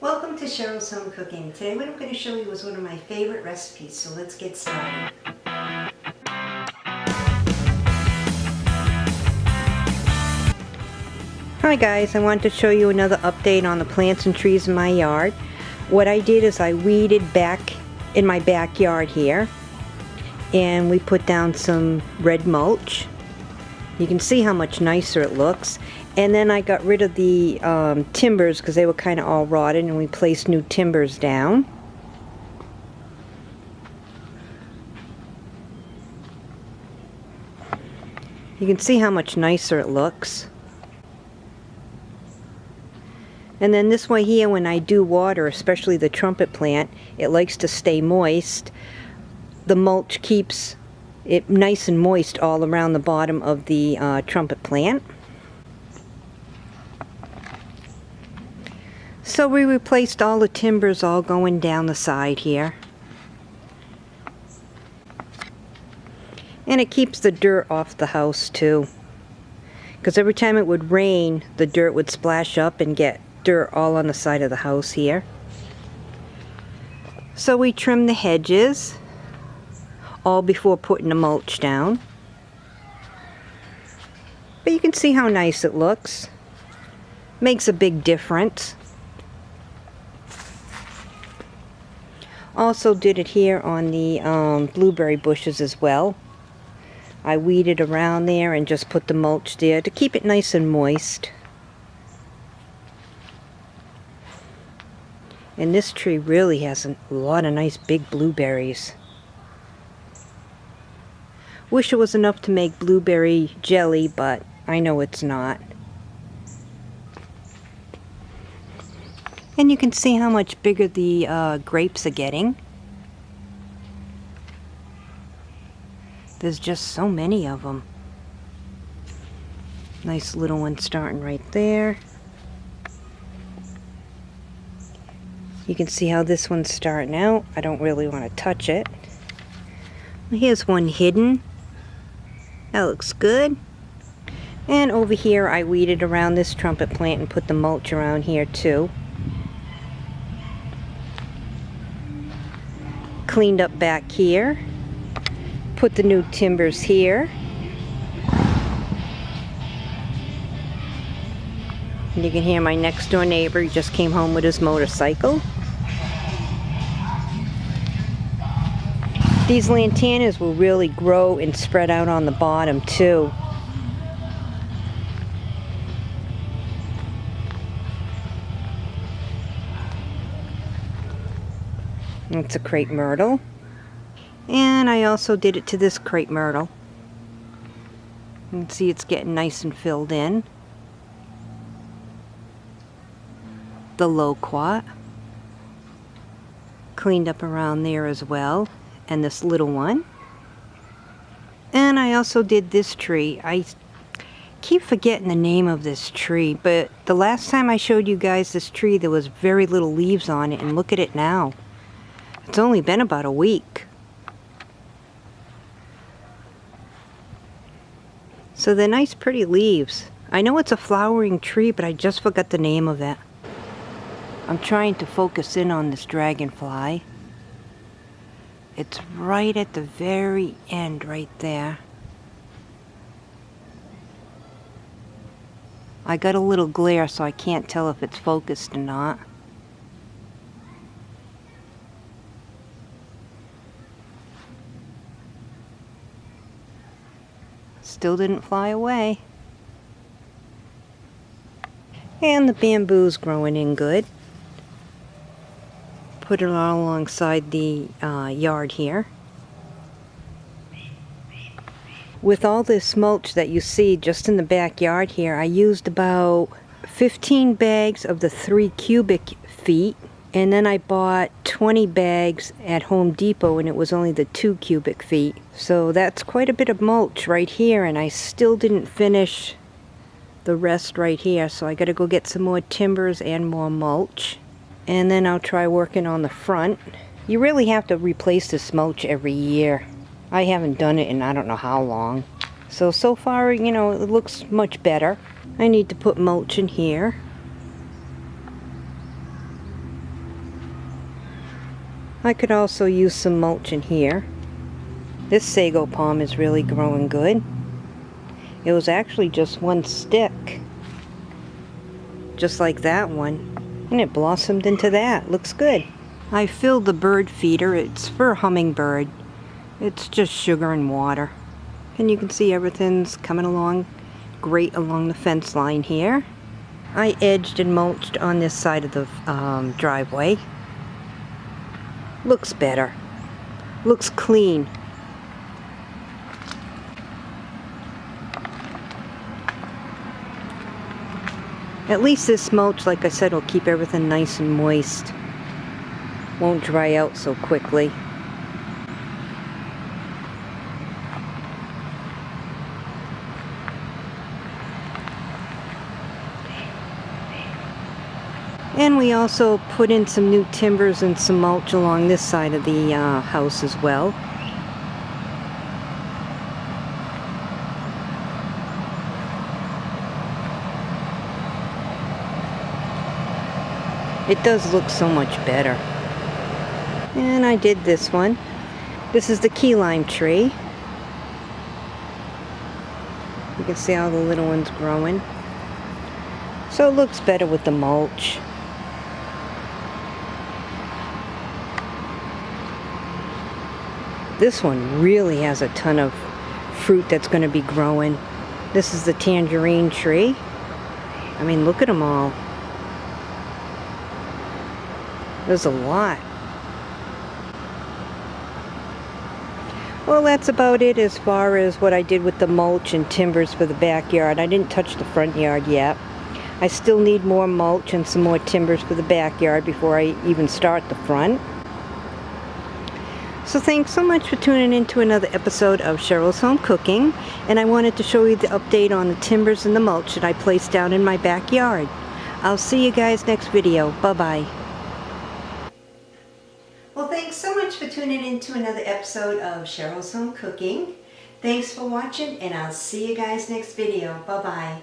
Welcome to Cheryl's Home Cooking. Today what I'm going to show you is one of my favorite recipes, so let's get started. Hi guys, I wanted to show you another update on the plants and trees in my yard. What I did is I weeded back in my backyard here and we put down some red mulch. You can see how much nicer it looks and then I got rid of the um, timbers because they were kind of all rotted and we placed new timbers down. You can see how much nicer it looks. And then this way here, when I do water, especially the trumpet plant, it likes to stay moist. The mulch keeps it nice and moist all around the bottom of the uh, trumpet plant. So we replaced all the timbers all going down the side here. And it keeps the dirt off the house too. Because every time it would rain, the dirt would splash up and get dirt all on the side of the house here. So we trimmed the hedges all before putting the mulch down. But you can see how nice it looks. Makes a big difference. Also did it here on the um, blueberry bushes as well. I weeded around there and just put the mulch there to keep it nice and moist. And this tree really has a lot of nice big blueberries. Wish it was enough to make blueberry jelly, but I know it's not. And you can see how much bigger the uh, grapes are getting. There's just so many of them. Nice little one starting right there. You can see how this one's starting out. I don't really want to touch it. Here's one hidden. That looks good. And over here I weeded around this trumpet plant and put the mulch around here too. Cleaned up back here. Put the new timbers here. And you can hear my next door neighbor he just came home with his motorcycle. These lantanas will really grow and spread out on the bottom too. It's a crepe myrtle. And I also did it to this crepe myrtle. You can see it's getting nice and filled in. The loquat. Cleaned up around there as well. And this little one. And I also did this tree. I keep forgetting the name of this tree, but the last time I showed you guys this tree, there was very little leaves on it, and look at it now. It's only been about a week. So they're nice pretty leaves. I know it's a flowering tree, but I just forgot the name of it. I'm trying to focus in on this dragonfly. It's right at the very end right there. I got a little glare so I can't tell if it's focused or not. Still didn't fly away. And the bamboo's growing in good. Put it all alongside the uh, yard here. With all this mulch that you see just in the backyard here, I used about 15 bags of the 3 cubic feet and then I bought 20 bags at Home Depot and it was only the 2 cubic feet. So that's quite a bit of mulch right here and I still didn't finish the rest right here. So I gotta go get some more timbers and more mulch. And then I'll try working on the front. You really have to replace this mulch every year. I haven't done it in I don't know how long. So, so far, you know, it looks much better. I need to put mulch in here. I could also use some mulch in here. This sago palm is really growing good. It was actually just one stick. Just like that one. And it blossomed into that. Looks good. I filled the bird feeder. It's for a hummingbird. It's just sugar and water. And you can see everything's coming along great along the fence line here. I edged and mulched on this side of the um, driveway. Looks better. Looks clean. At least this mulch, like I said, will keep everything nice and moist. Won't dry out so quickly. And we also put in some new timbers and some mulch along this side of the uh, house as well. It does look so much better. And I did this one. This is the key lime tree. You can see all the little ones growing. So it looks better with the mulch. This one really has a ton of fruit that's going to be growing. This is the tangerine tree. I mean, look at them all. There's a lot. Well, that's about it as far as what I did with the mulch and timbers for the backyard. I didn't touch the front yard yet. I still need more mulch and some more timbers for the backyard before I even start the front. So thanks so much for tuning in to another episode of Cheryl's Home Cooking. And I wanted to show you the update on the timbers and the mulch that I placed down in my backyard. I'll see you guys next video. Bye-bye. Well, thanks so much for tuning in to another episode of Cheryl's Home Cooking. Thanks for watching, and I'll see you guys next video. Bye-bye.